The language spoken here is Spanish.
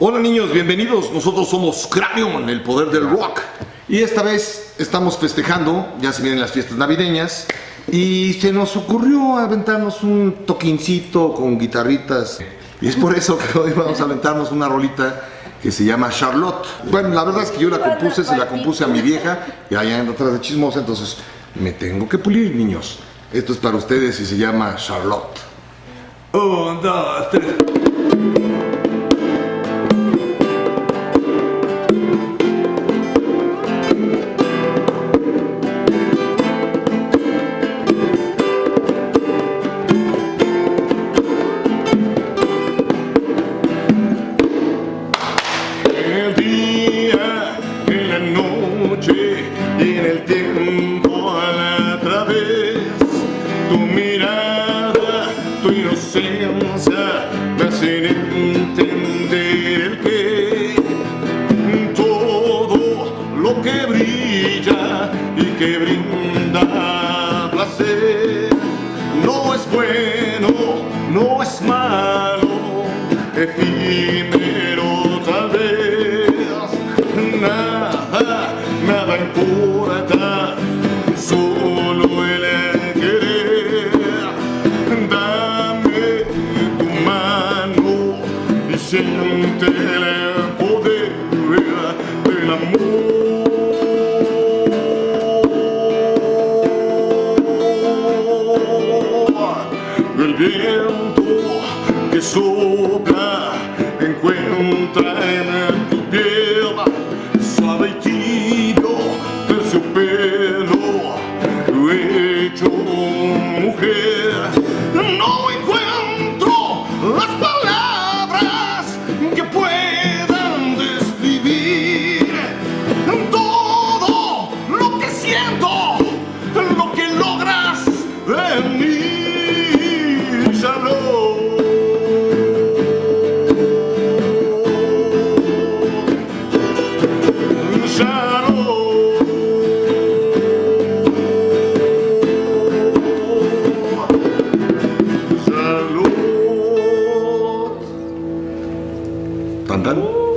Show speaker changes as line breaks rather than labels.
Hola niños, bienvenidos. Nosotros somos Cranion, el poder del rock. Y esta vez estamos festejando, ya se vienen las fiestas navideñas, y se nos ocurrió aventarnos un toquincito con guitarritas. Y es por eso que hoy vamos a aventarnos una rolita que se llama Charlotte. Bueno, la verdad es que yo la compuse, se la compuse a mi vieja, y allá anda atrás de chismosa, entonces me tengo que pulir, niños. Esto es para ustedes y se llama Charlotte. Un, dos, tres. Lo que brilla y que brinda placer no es bueno, no es malo, efímero tal vez. Nada, nada importa, solo el querer. Dame tu mano y siente el poder del amor. viento que sopla encuentra en tu piel suave y tibio terciopelo hecho mujer. No encuentro las palabras que puedan describir todo lo que siento lo que logras en mí. 等等